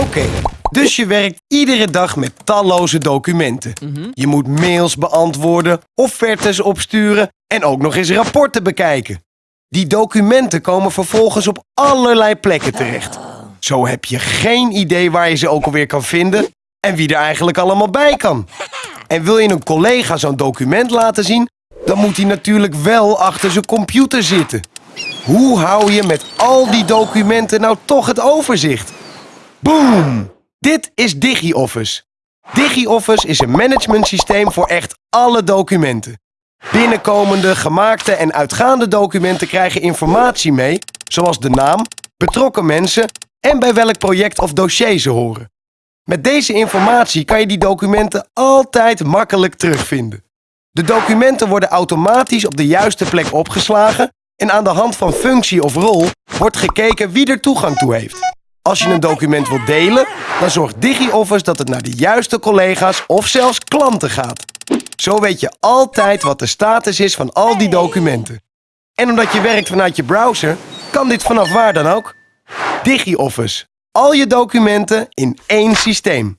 Oké, dus je werkt iedere dag met talloze documenten. Je moet mails beantwoorden, offertes opsturen en ook nog eens rapporten bekijken. Die documenten komen vervolgens op allerlei plekken terecht. Zo heb je geen idee waar je ze ook alweer kan vinden en wie er eigenlijk allemaal bij kan. En wil je een collega zo'n document laten zien, dan moet hij natuurlijk wel achter zijn computer zitten. Hoe hou je met al die documenten nou toch het overzicht? Boom! Dit is DigiOffice. DigiOffice is een managementsysteem voor echt alle documenten. Binnenkomende, gemaakte en uitgaande documenten krijgen informatie mee, zoals de naam, betrokken mensen en bij welk project of dossier ze horen. Met deze informatie kan je die documenten altijd makkelijk terugvinden. De documenten worden automatisch op de juiste plek opgeslagen en aan de hand van functie of rol wordt gekeken wie er toegang toe heeft. Als je een document wilt delen, dan zorgt DigiOffice dat het naar de juiste collega's of zelfs klanten gaat. Zo weet je altijd wat de status is van al die documenten. En omdat je werkt vanuit je browser, kan dit vanaf waar dan ook. DigiOffice. Al je documenten in één systeem.